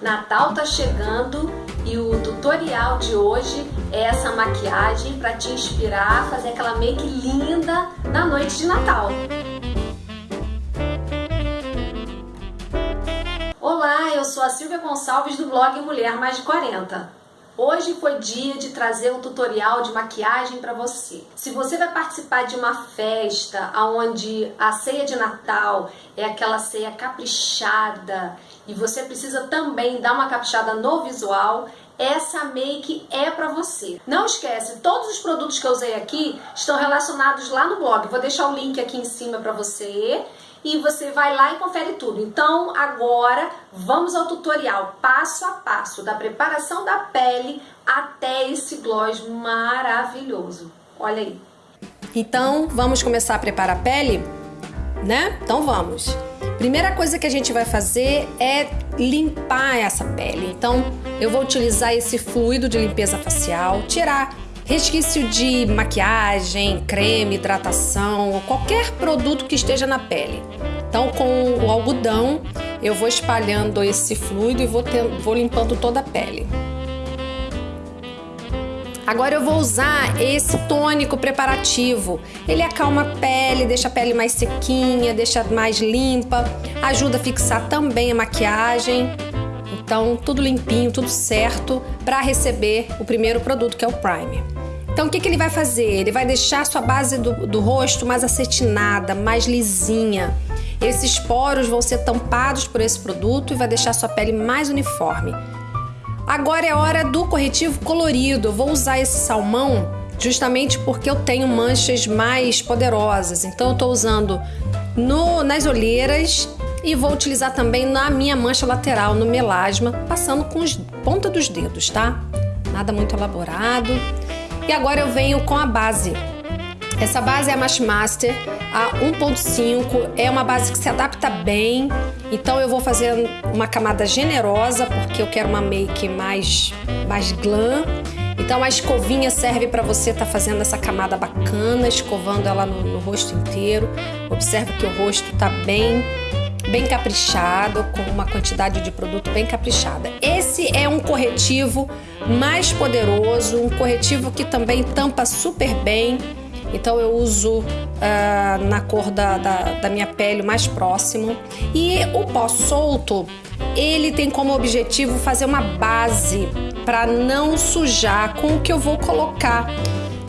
Natal tá chegando e o tutorial de hoje é essa maquiagem para te inspirar a fazer aquela make linda na noite de Natal. Olá, eu sou a Silvia Gonçalves do blog Mulher Mais de 40. Hoje foi dia de trazer um tutorial de maquiagem para você. Se você vai participar de uma festa onde a ceia de Natal é aquela ceia caprichada e você precisa também dar uma caprichada no visual, essa make é para você. Não esquece, todos os produtos que eu usei aqui estão relacionados lá no blog. Vou deixar o link aqui em cima para você e você vai lá e confere tudo. Então agora vamos ao tutorial passo a passo da preparação da pele até esse gloss maravilhoso. Olha aí. Então vamos começar a preparar a pele, né? Então vamos. Primeira coisa que a gente vai fazer é limpar essa pele. Então eu vou utilizar esse fluido de limpeza facial, tirar resquício de maquiagem, creme, hidratação qualquer produto que esteja na pele. Então, com o algodão, eu vou espalhando esse fluido e vou, ter, vou limpando toda a pele. Agora eu vou usar esse tônico preparativo. Ele acalma a pele, deixa a pele mais sequinha, deixa mais limpa, ajuda a fixar também a maquiagem. Então, tudo limpinho, tudo certo para receber o primeiro produto que é o primer. Então, o que, que ele vai fazer? Ele vai deixar a sua base do, do rosto mais acetinada, mais lisinha. Esses poros vão ser tampados por esse produto e vai deixar a sua pele mais uniforme. Agora é hora do corretivo colorido. Eu vou usar esse salmão justamente porque eu tenho manchas mais poderosas. Então, eu estou usando no, nas olheiras e vou utilizar também na minha mancha lateral, no melasma, passando com os ponta dos dedos, tá? Nada muito elaborado. E agora eu venho com a base. Essa base é a Mash Master a 1.5, é uma base que se adapta bem, então eu vou fazer uma camada generosa porque eu quero uma make mais, mais glam. Então a escovinha serve para você estar tá fazendo essa camada bacana, escovando ela no, no rosto inteiro. Observe que o rosto está bem bem caprichado, com uma quantidade de produto bem caprichada. Esse é um corretivo mais poderoso, um corretivo que também tampa super bem. Então eu uso uh, na cor da, da, da minha pele mais próximo. E o pó solto, ele tem como objetivo fazer uma base para não sujar com o que eu vou colocar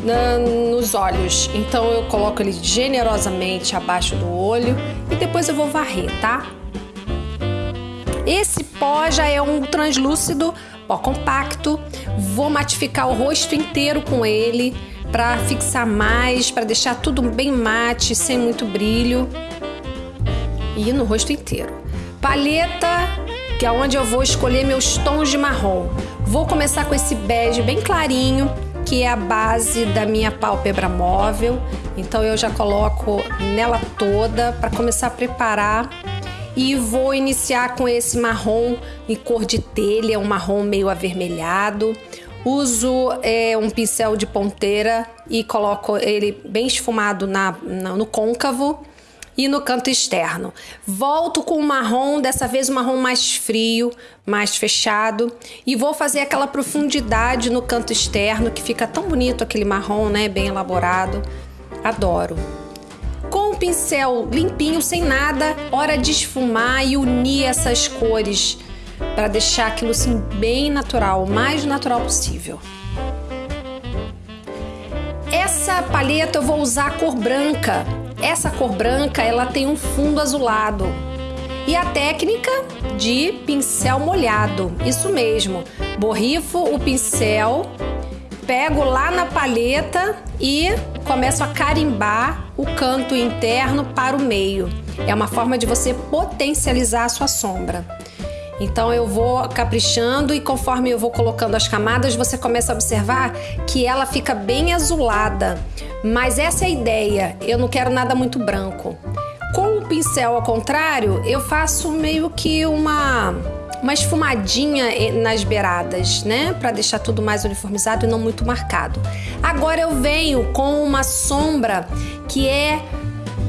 na, nos olhos. Então eu coloco ele generosamente abaixo do olho e depois eu vou varrer, tá? Esse pó já é um translúcido, pó compacto. Vou matificar o rosto inteiro com ele para fixar mais, para deixar tudo bem mate, sem muito brilho. E no rosto inteiro. Paleta, que é onde eu vou escolher meus tons de marrom. Vou começar com esse bege bem clarinho que é a base da minha pálpebra móvel. Então eu já coloco nela toda para começar a preparar e vou iniciar com esse marrom em cor de telha, um marrom meio avermelhado. Uso é, um pincel de ponteira e coloco ele bem esfumado na, na, no côncavo e no canto externo. Volto com o marrom, dessa vez o marrom mais frio, mais fechado, e vou fazer aquela profundidade no canto externo que fica tão bonito aquele marrom, né, bem elaborado. Adoro. Com o pincel limpinho, sem nada, hora de esfumar e unir essas cores para deixar aquilo assim bem natural, o mais natural possível. Essa paleta eu vou usar a cor branca, essa cor branca, ela tem um fundo azulado. E a técnica de pincel molhado, isso mesmo. Borrifo o pincel, pego lá na paleta e começo a carimbar o canto interno para o meio. É uma forma de você potencializar a sua sombra. Então eu vou caprichando e conforme eu vou colocando as camadas, você começa a observar que ela fica bem azulada. Mas essa é a ideia, eu não quero nada muito branco. Com o pincel ao contrário, eu faço meio que uma uma esfumadinha nas beiradas, né? Para deixar tudo mais uniformizado e não muito marcado. Agora eu venho com uma sombra que é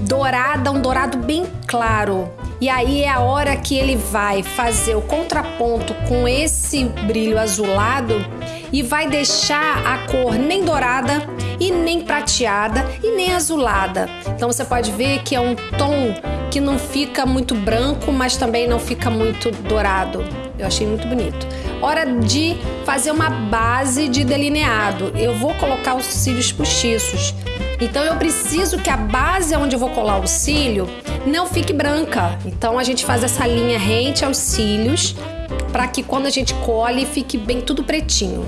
dourada, um dourado bem claro. E aí é a hora que ele vai fazer o contraponto com esse brilho azulado e vai deixar a cor nem dourada e nem prateada e nem azulada. Então você pode ver que é um tom que não fica muito branco, mas também não fica muito dourado. Eu achei muito bonito. Hora de fazer uma base de delineado. Eu vou colocar os cílios postiços. Então eu preciso que a base onde eu vou colar o cílio não fique branca. Então a gente faz essa linha rente aos cílios para que quando a gente cole fique bem tudo pretinho.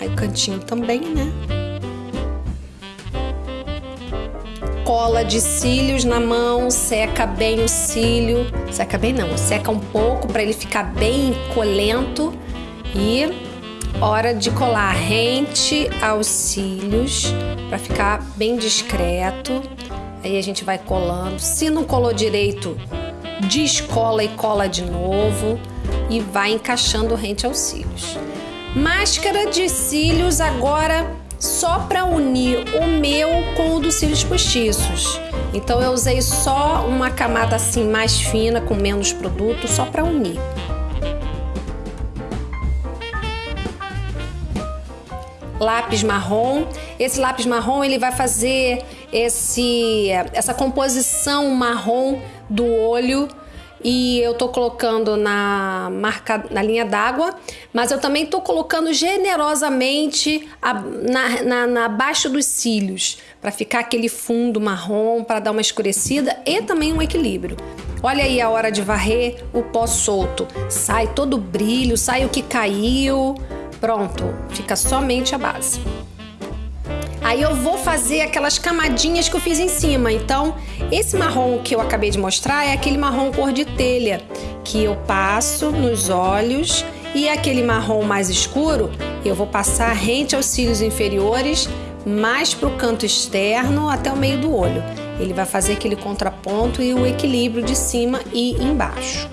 Aí o cantinho também, né? Cola de cílios na mão, seca bem o cílio. Seca bem não, seca um pouco para ele ficar bem colento e hora de colar rente aos cílios para ficar bem discreto. Aí a gente vai colando. Se não colou direito, descola e cola de novo e vai encaixando rente aos cílios. Máscara de cílios agora só para unir o meu com o dos cílios postiços. Então eu usei só uma camada assim mais fina com menos produto só para unir. lápis marrom. Esse lápis marrom ele vai fazer esse, essa composição marrom do olho e eu tô colocando na marca na linha d'água, mas eu também tô colocando generosamente a, na, na, na abaixo dos cílios para ficar aquele fundo marrom para dar uma escurecida e também um equilíbrio. Olha aí a hora de varrer o pó solto, sai todo o brilho, sai o que caiu. Pronto, fica somente a base. Aí eu vou fazer aquelas camadinhas que eu fiz em cima. Então, esse marrom que eu acabei de mostrar é aquele marrom cor de telha que eu passo nos olhos e aquele marrom mais escuro eu vou passar rente aos cílios inferiores, mais para o canto externo até o meio do olho. Ele vai fazer aquele contraponto e o equilíbrio de cima e embaixo.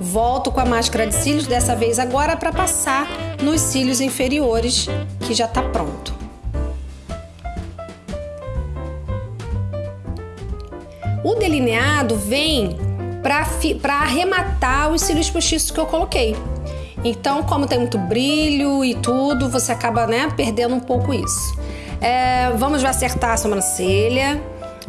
Volto com a máscara de cílios, dessa vez agora para passar nos cílios inferiores, que já está pronto. O delineado vem para arrematar os cílios postiços que eu coloquei. Então, como tem muito brilho e tudo, você acaba né, perdendo um pouco isso. É, vamos acertar a sobrancelha.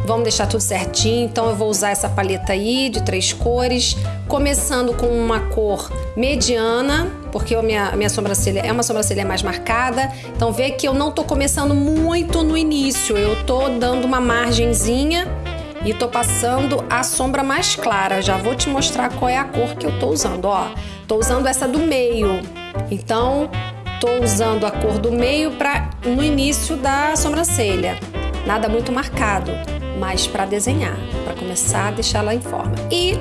Vamos deixar tudo certinho, então eu vou usar essa paleta aí de três cores, começando com uma cor mediana, porque a minha, minha sobrancelha é uma sobrancelha mais marcada, então vê que eu não tô começando muito no início, eu tô dando uma margenzinha e tô passando a sombra mais clara. Já vou te mostrar qual é a cor que eu tô usando, ó. Tô usando essa do meio, então tô usando a cor do meio para no início da sobrancelha, nada muito marcado mas para desenhar, para começar a deixá-la em forma. E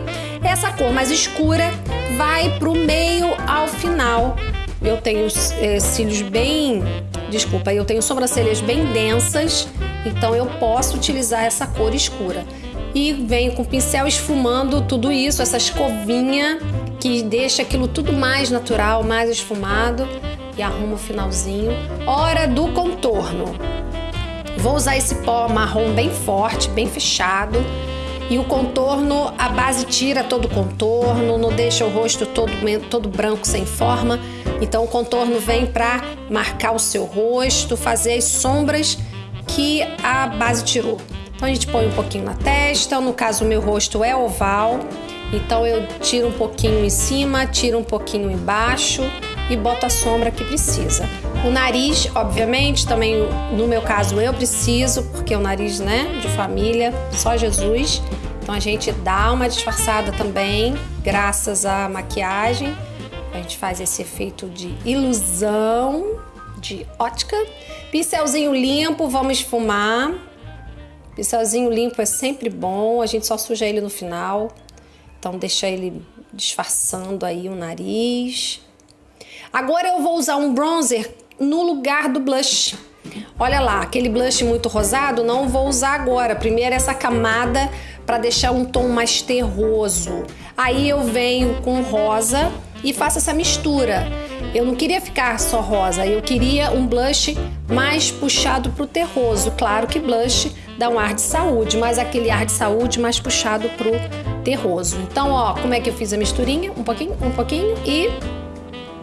essa cor mais escura vai para o meio ao final. Eu tenho é, cílios bem, desculpa, eu tenho sobrancelhas bem densas, então eu posso utilizar essa cor escura. E venho com o pincel esfumando tudo isso, essa escovinha que deixa aquilo tudo mais natural, mais esfumado e arrumo o finalzinho. Hora do contorno. Vou usar esse pó marrom bem forte, bem fechado. E o contorno, a base tira todo o contorno, não deixa o rosto todo, todo branco sem forma. Então o contorno vem para marcar o seu rosto, fazer as sombras que a base tirou. Então a gente põe um pouquinho na testa, no caso o meu rosto é oval, então eu tiro um pouquinho em cima, tiro um pouquinho embaixo e boto a sombra que precisa. O nariz, obviamente, também no meu caso eu preciso, porque o nariz, né, de família, só Jesus. Então a gente dá uma disfarçada também, graças à maquiagem. A gente faz esse efeito de ilusão, de ótica. Pincelzinho limpo, vamos esfumar. Pincelzinho limpo é sempre bom, a gente só suja ele no final. Então deixa ele disfarçando aí o nariz. Agora eu vou usar um bronzer no lugar do blush. Olha lá, aquele blush muito rosado, não vou usar agora. Primeiro essa camada para deixar um tom mais terroso. Aí eu venho com rosa e faço essa mistura. Eu não queria ficar só rosa, eu queria um blush mais puxado pro terroso. Claro que blush dá um ar de saúde, mas aquele ar de saúde mais puxado pro terroso. Então, ó, como é que eu fiz a misturinha? Um pouquinho, um pouquinho e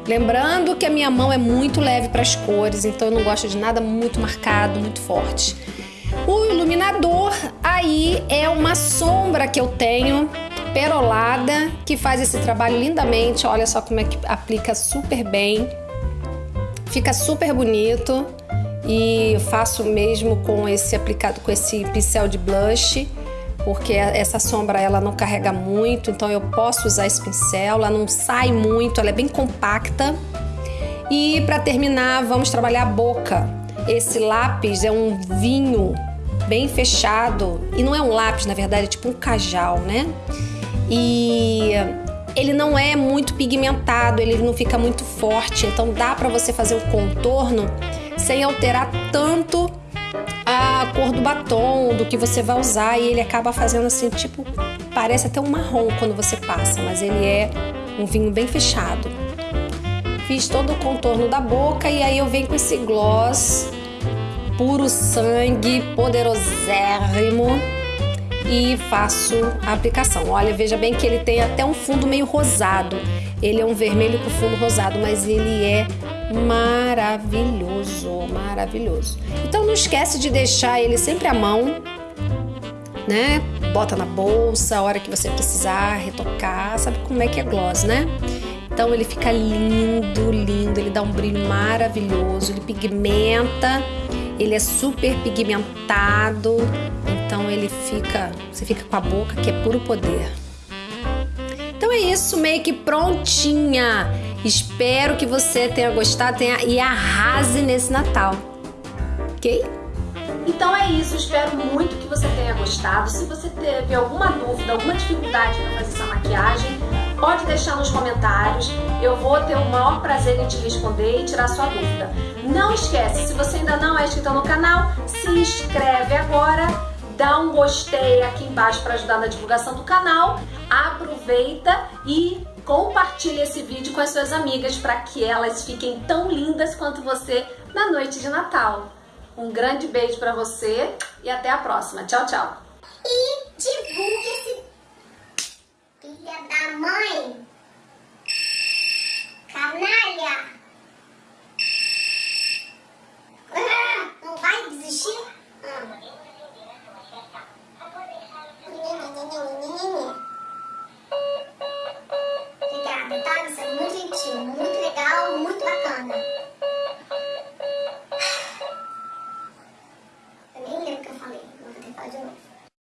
lembrando que a minha mão é muito leve para as cores, então eu não gosto de nada muito marcado, muito forte. O iluminador aí é uma sombra que eu tenho perolada que faz esse trabalho lindamente. Olha só como é que aplica super bem. Fica super bonito e faço mesmo com esse aplicado com esse pincel de blush porque essa sombra ela não carrega muito, então eu posso usar esse pincel, ela não sai muito, ela é bem compacta. E para terminar, vamos trabalhar a boca. Esse lápis é um vinho bem fechado e não é um lápis, na verdade, é tipo um cajal, né? E ele não é muito pigmentado, ele não fica muito forte, então dá para você fazer o contorno sem alterar tanto a cor do batom, do que você vai usar, e ele acaba fazendo assim, tipo, parece até um marrom quando você passa, mas ele é um vinho bem fechado. Fiz todo o contorno da boca e aí eu venho com esse gloss puro sangue, poderosérrimo e faço a aplicação. Olha, veja bem que ele tem até um fundo meio rosado. Ele é um vermelho com fundo rosado, mas ele é maravilhoso, maravilhoso. Então não esquece de deixar ele sempre à mão, né? Bota na bolsa a hora que você precisar retocar, sabe como é que é gloss, né? Então ele fica lindo, lindo, ele dá um brilho maravilhoso, ele pigmenta, ele é super pigmentado, então ele fica, você fica com a boca que é puro poder. Então é isso, make prontinha. Espero que você tenha gostado tenha, e arrase nesse Natal. Ok? Então é isso, espero muito que você tenha gostado. Se você teve alguma dúvida, alguma dificuldade para fazer essa maquiagem, pode deixar nos comentários. Eu vou ter o maior prazer em te responder e tirar sua dúvida. Não esquece, se você ainda não é inscrito no canal, se inscreve agora, dá um gostei aqui embaixo para ajudar na divulgação do canal, aproveita e compartilhe esse vídeo com as suas amigas para que elas fiquem tão lindas quanto você na noite de Natal. Um grande beijo para você e até a próxima. Tchau, tchau. E divulgue filha da mãe?